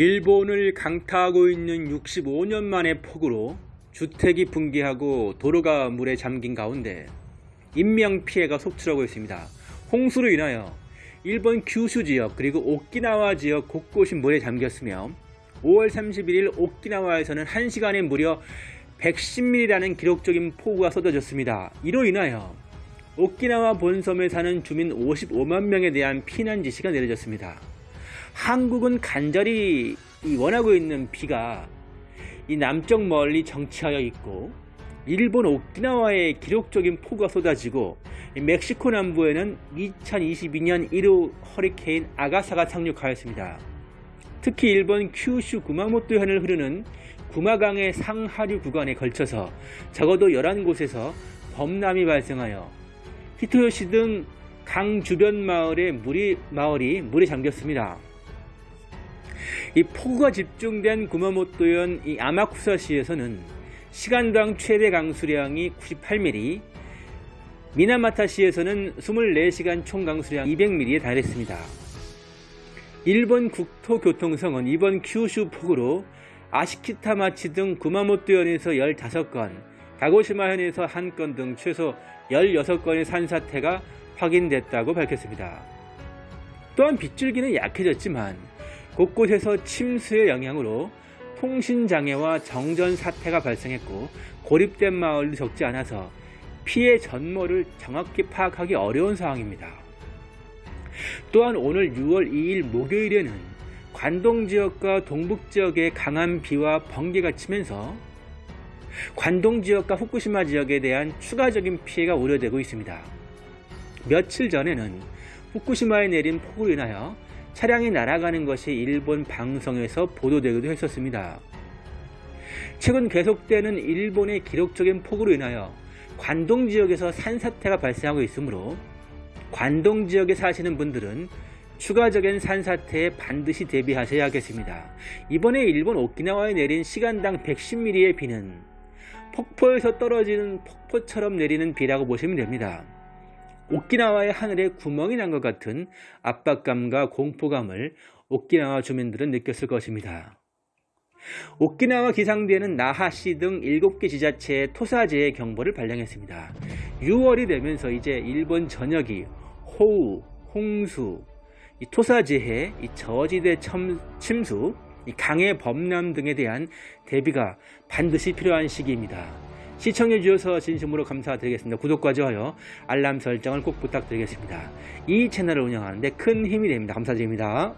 일본을 강타하고 있는 65년 만의 폭우로 주택이 붕괴하고 도로가 물에 잠긴 가운데 인명피해가 속출하고 있습니다. 홍수로 인하여 일본 규슈 지역 그리고 오키나와 지역 곳곳이 물에 잠겼으며 5월 31일 오키나와에서는 1시간에 무려 110mm라는 기록적인 폭우가 쏟아졌습니다. 이로 인하여 오키나와 본섬에 사는 주민 55만 명에 대한 피난 지시가 내려졌습니다. 한국은 간절히 원하고 있는 비가 이 남쪽 멀리 정치하여 있고 일본 오키나와에 기록적인 폭우가 쏟아지고 멕시코 남부에는 2022년 1호 허리케인 아가사가 상륙하였습니다. 특히 일본 큐슈 구마모토 현을 흐르는 구마강의 상하류 구간에 걸쳐서 적어도 11곳에서 범람이 발생하여 히토요시 등 강 주변 마을의 물이, 마을이 물에 잠겼습니다. 이 폭우가 집중된 구마모토현 이 아마쿠사시에서는 시간당 최대 강수량이 98mm, 미나마타시에서는 24시간 총 강수량 200mm에 달했습니다. 일본 국토교통성은 이번 큐슈 폭우로 아시키타마치 등 구마모토현에서 15건, 가고시마현에서 1건 등 최소 16건의 산사태가 확인됐다고 밝혔습니다. 또한 빗줄기는 약해졌지만 곳곳에서 침수의 영향으로 통신장애와 정전 사태가 발생했고 고립된 마을도 적지 않아서 피해 전모를 정확히 파악하기 어려운 상황입니다. 또한 오늘 6월 2일 목요일에는 관동 지역과 동북 지역에 강한 비와 번개가 치면서 관동 지역과 후쿠시마 지역에 대한 추가적인 피해가 우려되고 있습니다. 며칠 전에는 후쿠시마에 내린 폭우로 인하여 차량이 날아가는 것이 일본 방송에서 보도되기도 했었습니다. 최근 계속되는 일본의 기록적인 폭우로 인하여 관동 지역에서 산사태가 발생하고 있으므로 관동 지역에 사시는 분들은 추가적인 산사태에 반드시 대비하셔야겠습니다. 이번에 일본 오키나와에 내린 시간당 110mm의 비는 폭포에서 떨어지는 폭포처럼 내리는 비라고 보시면 됩니다. 오키나와의 하늘에 구멍이 난 것 같은 압박감과 공포감을 오키나와 주민들은 느꼈을 것입니다. 오키나와 기상대는 나하시 등 7개 지자체에 토사재해 경보를 발령했습니다. 6월이 되면서 이제 일본 전역이 호우, 홍수, 토사재해, 저지대 침수, 강의 범람 등에 대한 대비가 반드시 필요한 시기입니다. 시청해 주셔서 진심으로 감사드리겠습니다. 구독과 좋아요, 알람 설정을 꼭 부탁드리겠습니다. 이 채널을 운영하는데 큰 힘이 됩니다. 감사드립니다.